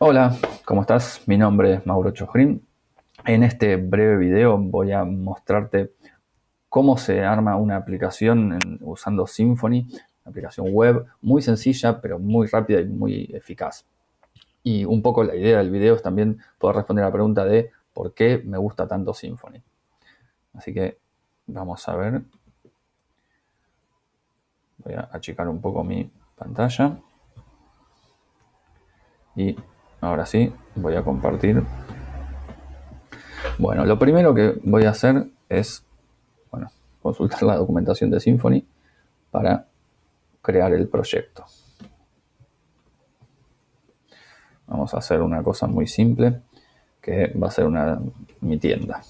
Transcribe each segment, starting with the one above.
Hola, ¿cómo estás? Mi nombre es Mauro Chojrin. En este breve video voy a mostrarte cómo se arma una aplicación usando Symfony, una aplicación web muy sencilla pero muy rápida y muy eficaz. Y un poco la idea del video es también poder responder a la pregunta de por qué me gusta tanto Symfony. Así que vamos a ver. Voy a achicar un poco mi pantalla. Y Ahora sí, voy a compartir. Bueno, lo primero que voy a hacer es bueno, consultar la documentación de Symfony para crear el proyecto. Vamos a hacer una cosa muy simple, que va a ser una, mi tienda.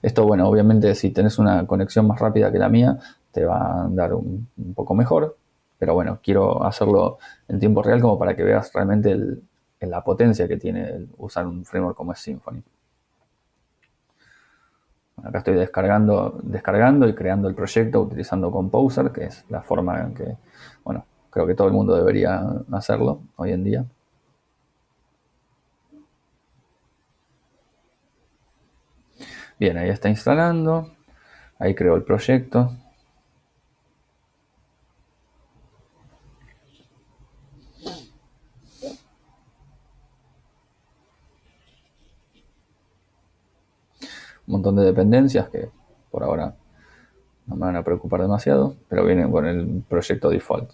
Esto, bueno, obviamente si tenés una conexión más rápida que la mía, te va a andar un poco mejor, pero bueno, quiero hacerlo en tiempo real como para que veas realmente la potencia que tiene usar un framework como es Symfony. acá estoy descargando, descargando y creando el proyecto utilizando Composer, que es la forma en que, bueno, creo que todo el mundo debería hacerlo hoy en día. Bien, ahí está instalando. Ahí creo el proyecto. Un montón de dependencias que por ahora no me van a preocupar demasiado, pero vienen con el proyecto default.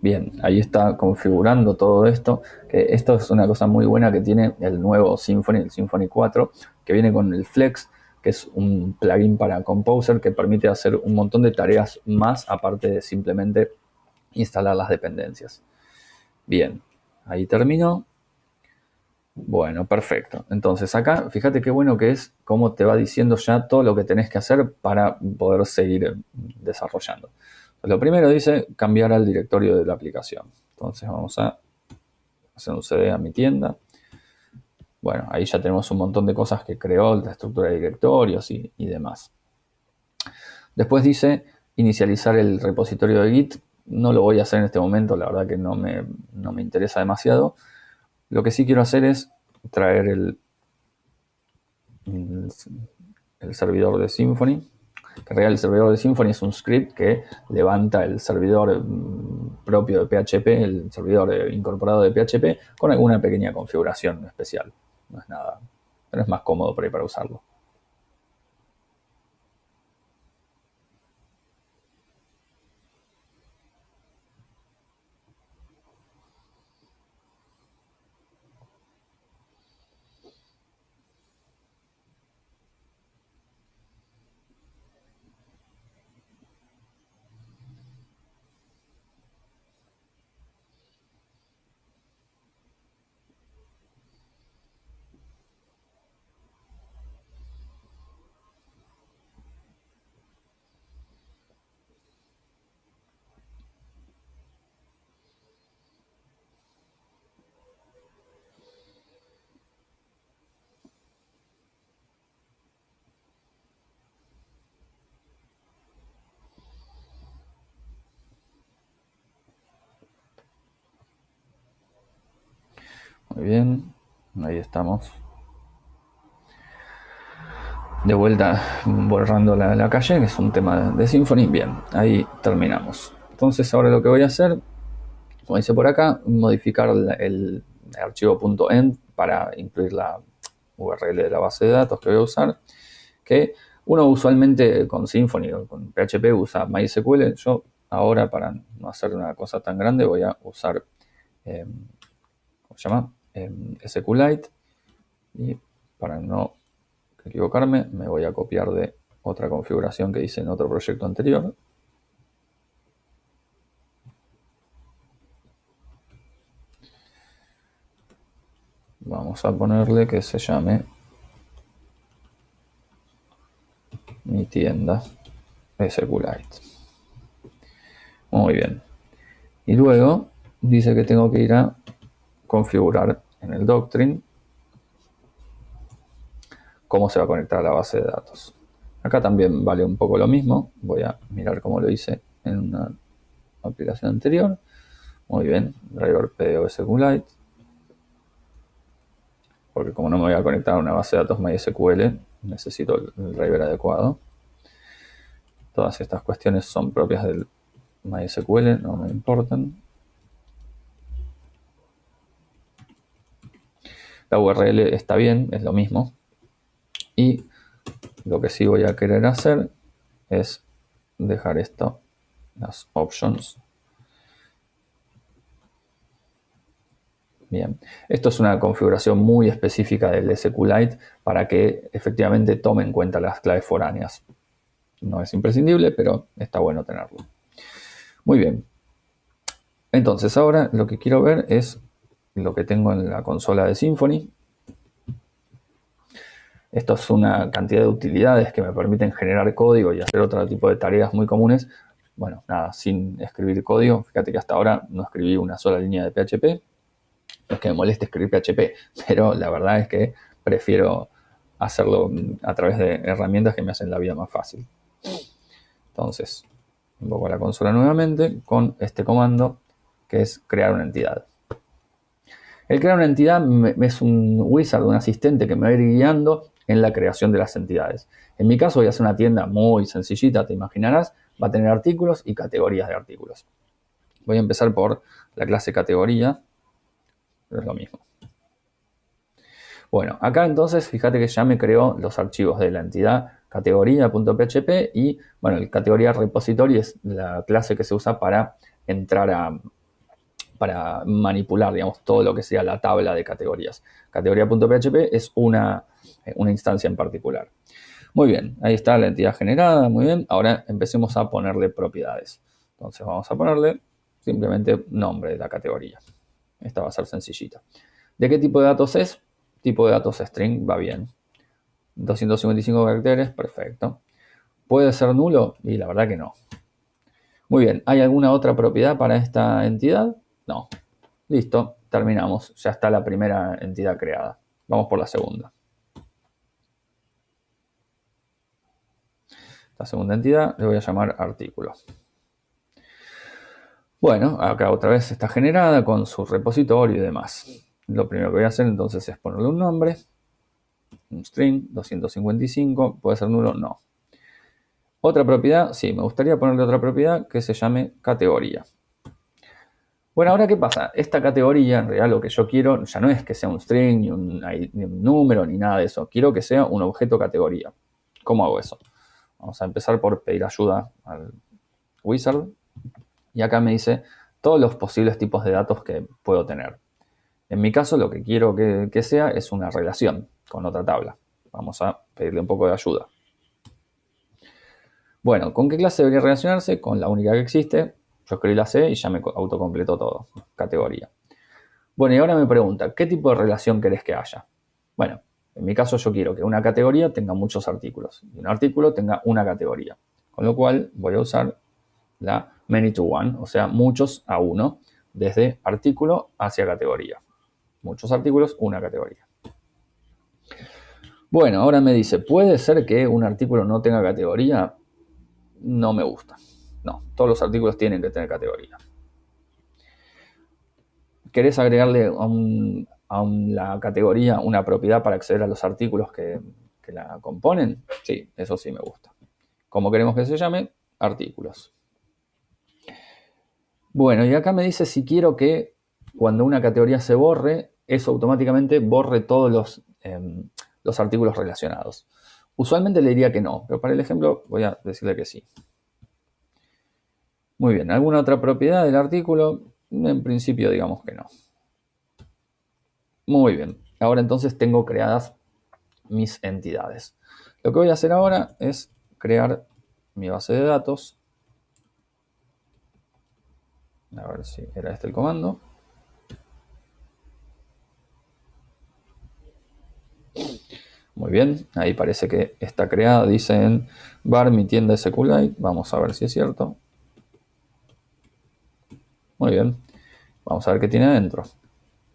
Bien, ahí está configurando todo esto, que esto es una cosa muy buena que tiene el nuevo Symfony, el Symfony 4, que viene con el Flex, que es un plugin para Composer que permite hacer un montón de tareas más aparte de simplemente instalar las dependencias. Bien, ahí terminó. Bueno, perfecto. Entonces acá, fíjate qué bueno que es cómo te va diciendo ya todo lo que tenés que hacer para poder seguir desarrollando. lo primero dice cambiar al directorio de la aplicación. Entonces vamos a hacer un CD a mi tienda. Bueno, ahí ya tenemos un montón de cosas que creó, la estructura de directorios y, demás. Después dice inicializar el repositorio de Git. No lo voy a hacer en este momento, la verdad que no me, me interesa demasiado. Lo que sí quiero hacer es traer el, el, servidor de Symfony. En realidad el servidor de Symfony es un script que levanta el servidor mm, propio de PHP, el servidor incorporado de PHP, con alguna pequeña configuración especial no es nada, pero es más cómodo por ahí para usarlo. Muy bien, ahí estamos. De vuelta borrando la, calle, que es un tema de Symfony. Bien, ahí terminamos. Entonces ahora lo que voy a hacer, como dice por acá, modificar el, archivo .end para incluir la URL de la base de datos que voy a usar. Que uno usualmente con Symfony o con PHP usa MySQL. Yo ahora para no hacer una cosa tan grande voy a usar, eh, ¿cómo se llama? SQLite y para no equivocarme me voy a copiar de otra configuración que hice en otro proyecto anterior. Vamos a ponerle que se llame mi tienda SQLite. Muy bien. Y luego dice que tengo que ir a configurar en el Doctrine cómo se va a conectar a la base de datos. Acá también vale un poco lo mismo. Voy a mirar cómo lo hice en una aplicación anterior. Muy bien, driver PDO SQLite. Porque como no me voy a conectar a una base de datos MySQL, necesito el driver adecuado. Todas estas cuestiones son propias del MySQL, no me importan. La URL está bien, es lo mismo. Y lo que sí voy a querer hacer es dejar esto, las options. Bien, esto es una configuración muy específica del SQLite para que efectivamente tome en cuenta las claves foráneas. No es imprescindible, pero está bueno tenerlo. Muy bien. Entonces ahora lo que quiero ver es lo que tengo en la consola de Symfony. Esto es una cantidad de utilidades que me permiten generar código y hacer otro tipo de tareas muy comunes. Bueno, nada, sin escribir código. Fíjate que hasta ahora no escribí una sola línea de PHP. No es que me moleste escribir PHP, pero la verdad es que prefiero hacerlo a través de herramientas que me hacen la vida más fácil. Entonces, invoco a la consola nuevamente con este comando que es crear una entidad. El crear una entidad es un wizard, un asistente que me va a ir guiando en la creación de las entidades. En mi caso voy a hacer una tienda muy sencillita, te imaginarás. Va a tener artículos y categorías de artículos. Voy a empezar por la clase categoría. Es lo mismo. Bueno, acá entonces fíjate que ya me creó los archivos de la entidad categoría.php y bueno, el categoría repository es la clase que se usa para entrar a, para manipular, digamos, todo lo que sea la tabla de categorías. Categoría.php es una, una instancia en particular. Muy bien, ahí está la entidad generada, muy bien. Ahora empecemos a ponerle propiedades. Entonces vamos a ponerle simplemente nombre de la categoría. Esta va a ser sencillita. ¿De qué tipo de datos es? Tipo de datos string, va bien. 255 caracteres, perfecto. ¿Puede ser nulo? Y la verdad que no. Muy bien, ¿hay alguna otra propiedad para esta entidad? No. Listo, terminamos. Ya está la primera entidad creada. Vamos por la segunda. La segunda entidad le voy a llamar artículo. Bueno, acá otra vez está generada con su repositorio y demás. Lo primero que voy a hacer entonces es ponerle un nombre. Un string, 255. ¿Puede ser nulo? No. Otra propiedad, sí, me gustaría ponerle otra propiedad que se llame categoría. Bueno, ahora qué pasa? Esta categoría, en realidad lo que yo quiero ya no es que sea un string, ni un, número, ni nada de eso. Quiero que sea un objeto categoría. ¿Cómo hago eso? Vamos a empezar por pedir ayuda al wizard. Y acá me dice todos los posibles tipos de datos que puedo tener. En mi caso lo que quiero que, sea es una relación con otra tabla. Vamos a pedirle un poco de ayuda. Bueno, ¿con qué clase debería relacionarse? Con la única que existe, yo escribí la C y ya me autocompletó todo, categoría. Bueno, y ahora me pregunta, ¿qué tipo de relación querés que haya? Bueno, en mi caso yo quiero que una categoría tenga muchos artículos y un artículo tenga una categoría. Con lo cual voy a usar la many to one, o sea, muchos a uno, desde artículo hacia categoría. Muchos artículos, una categoría. Bueno, ahora me dice, ¿puede ser que un artículo no tenga categoría? No me gusta. No, todos los artículos tienen que tener categoría. ¿Querés agregarle a, la categoría una propiedad para acceder a los artículos que, la componen? Sí, eso sí me gusta. ¿Cómo queremos que se llame? Artículos. Bueno, y acá me dice si quiero que cuando una categoría se borre, eso automáticamente borre todos los, em, los artículos relacionados. Usualmente le diría que no, pero para el ejemplo voy a decirle que sí. Muy bien, ¿alguna otra propiedad del artículo? En principio digamos que no. Muy bien, ahora entonces tengo creadas mis entidades. Lo que voy a hacer ahora es crear mi base de datos. A ver si era este el comando. Muy bien, ahí parece que está creada, dice en bar mi tienda SQLite. Vamos a ver si es cierto. Muy bien. Vamos a ver qué tiene adentro.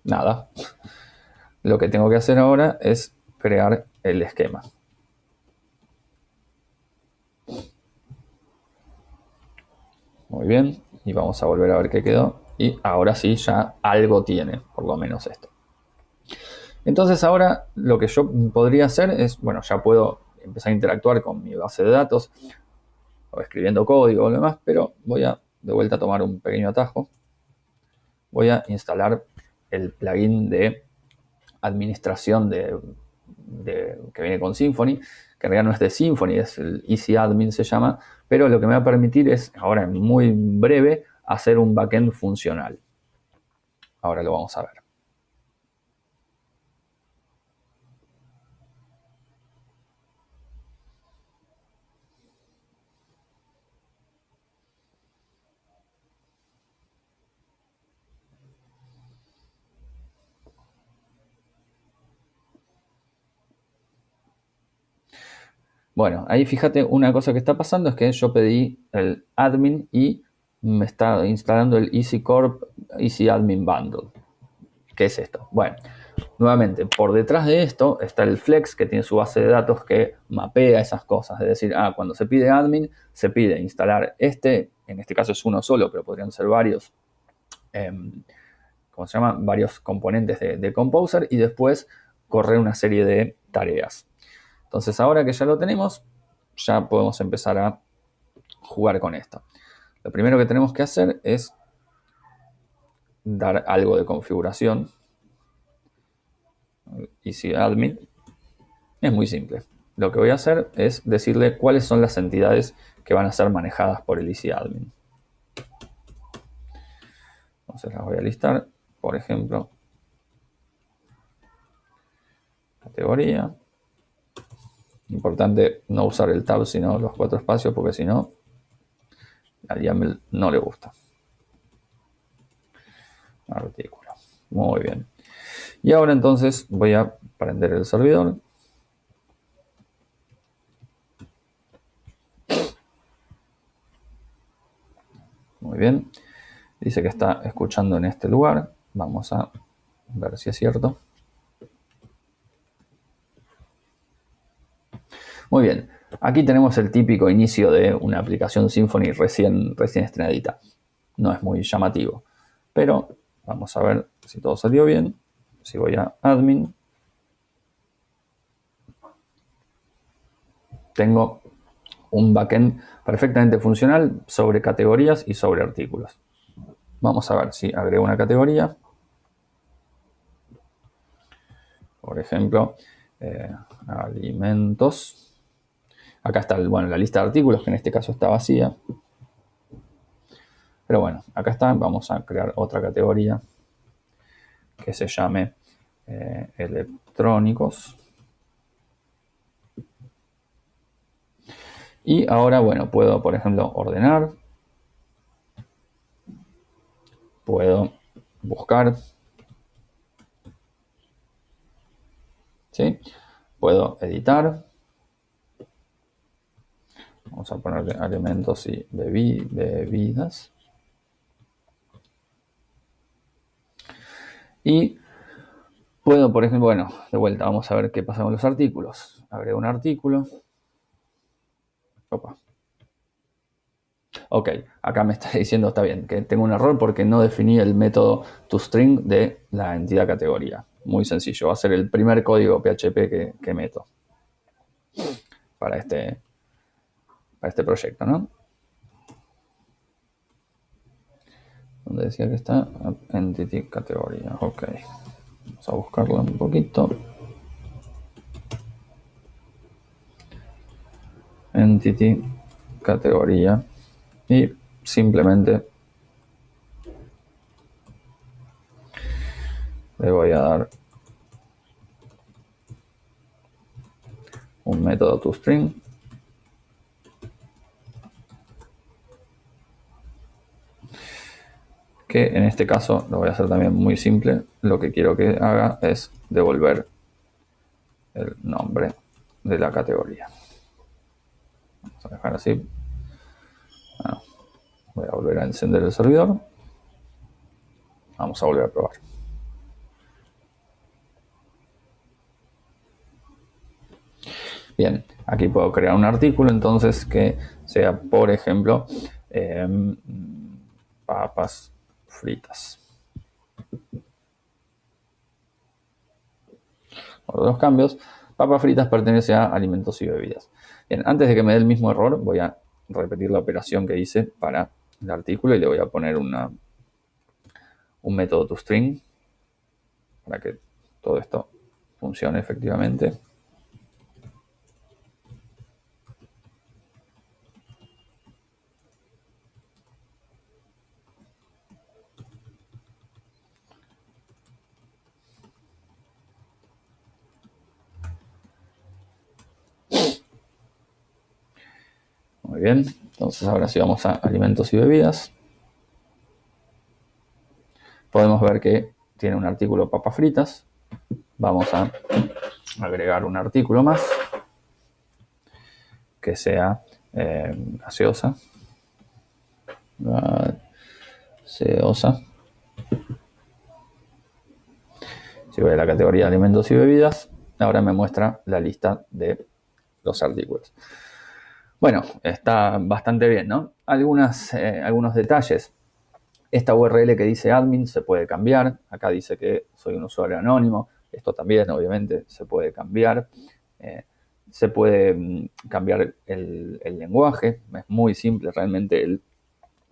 Nada. Lo que tengo que hacer ahora es crear el esquema. Muy bien, y vamos a volver a ver qué quedó. Y ahora sí, ya algo tiene, por lo menos esto. Entonces ahora lo que yo podría hacer es, bueno, ya puedo empezar a interactuar con mi base de datos, o escribiendo código o lo demás, pero voy a de vuelta a tomar un pequeño atajo. Voy a instalar el plugin de administración de, que viene con Symfony, que en realidad no es de Symfony, es el Easy Admin se llama, pero lo que me va a permitir es, ahora en muy breve, hacer un backend funcional. Ahora lo vamos a ver. Bueno, ahí fíjate una cosa que está pasando es que yo pedí el admin y me está instalando el Easy Corp Easy Admin Bundle. ¿Qué es esto? Bueno, nuevamente, por detrás de esto está el Flex que tiene su base de datos que mapea esas cosas. Es decir, ah, cuando se pide admin, se pide instalar este, en este caso es uno solo, pero podrían ser varios, em, ¿cómo se llama? Varios componentes de Composer y después correr una serie de tareas. Entonces ahora que ya lo tenemos, ya podemos empezar a jugar con esto. Lo primero que tenemos que hacer es dar algo de configuración. Y si admin es muy simple. Lo que voy a hacer es decirle cuáles son las entidades que van a ser manejadas por el Easy Admin. Entonces las voy a listar, por ejemplo, categoría, Importante no usar el tab, sino los cuatro espacios, porque si no, al YAML no le gusta. Artículo. Muy bien. Y ahora entonces voy a prender el servidor. Muy bien. Dice que está escuchando en este lugar. Vamos a ver si es cierto. Muy bien, aquí tenemos el típico inicio de una aplicación Symfony recién, estrenadita. No es muy llamativo, pero vamos a ver si todo salió bien. Si voy a admin, tengo un backend perfectamente funcional sobre categorías y sobre artículos. Vamos a ver si agrego una categoría. Por ejemplo, eh, alimentos. Acá está bueno, la lista de artículos, que en este caso está vacía. Pero bueno, acá está. Vamos a crear otra categoría que se llame eh, electrónicos. Y ahora, bueno, puedo, por ejemplo, ordenar. Puedo buscar. ¿Sí? Puedo editar. Vamos a ponerle alimentos y bebidas. Y puedo, por ejemplo, bueno, de vuelta, vamos a ver qué pasa con los artículos. Agrego un artículo. Opa. Ok, acá me está diciendo, está bien, que tengo un error porque no definí el método toString de la entidad categoría. Muy sencillo, va a ser el primer código PHP que, que meto para este, para este proyecto, ¿no? Donde decía que está Entity categoría. Ok. Vamos a buscarlo un poquito. Entity categoría. Y simplemente le voy a dar un método toString que en este caso lo voy a hacer también muy simple. Lo que quiero que haga es devolver el nombre de la categoría. Vamos a dejar así. voy a volver a encender el servidor. Vamos a volver a probar. Bien, aquí puedo crear un artículo entonces que sea, por ejemplo, em, papas fritas. Por dos cambios, papas fritas pertenece a alimentos y bebidas. Antes de que me dé el mismo error, voy a repetir la operación que hice para el artículo y le voy a poner un método toString para que todo esto funcione efectivamente. Muy bien, entonces ahora sí vamos a alimentos y bebidas. Podemos ver que tiene un artículo papas fritas. Vamos a agregar un artículo más que sea eh, gaseosa. Gaseosa. Si voy a la categoría alimentos y bebidas, ahora me muestra la lista de los artículos. Bueno, está bastante bien, ¿no? Algunas, eh, algunos detalles. Esta URL que dice admin se puede cambiar. Acá dice que soy un usuario anónimo. Esto también, obviamente, se puede cambiar. Eh, se puede mm, cambiar el, lenguaje. Es muy simple realmente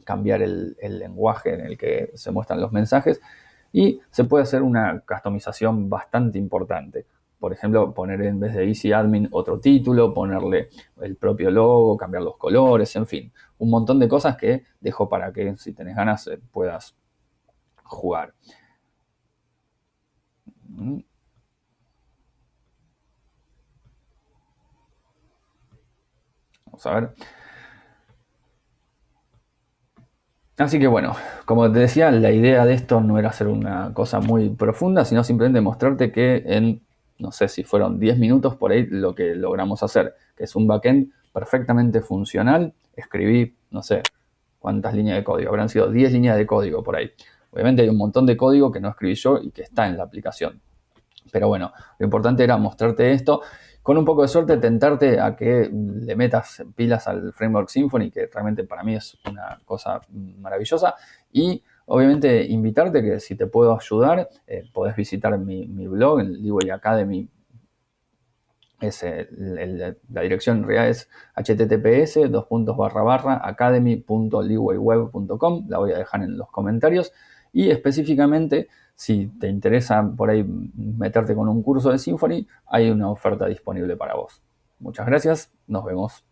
cambiar el, lenguaje en el que se muestran los mensajes. Y se puede hacer una customización bastante importante por ejemplo, poner en vez de Easy Admin otro título, ponerle el propio logo, cambiar los colores, en fin, un montón de cosas que dejo para que si tenés ganas eh, puedas jugar. Vamos a ver. Así que bueno, como te decía, la idea de esto no era hacer una cosa muy profunda, sino simplemente mostrarte que en no sé si fueron 10 minutos por ahí lo que logramos hacer, que es un backend perfectamente funcional. Escribí, no sé cuántas líneas de código, habrán sido 10 líneas de código por ahí. Obviamente hay un montón de código que no escribí yo y que está en la aplicación. Pero bueno, lo importante era mostrarte esto. Con un poco de suerte, tentarte a que le metas pilas al framework Symfony, que realmente para mí es una cosa maravillosa. Y Obviamente, invitarte que si te puedo ayudar, eh, podés visitar mi, blog, el Leeway Academy. Es la dirección en realidad es https dos barra barra academy.leewayweb.com. La voy a dejar en los comentarios. Y específicamente, si te interesa por ahí meterte con un curso de Symfony, hay una oferta disponible para vos. Muchas gracias, nos vemos.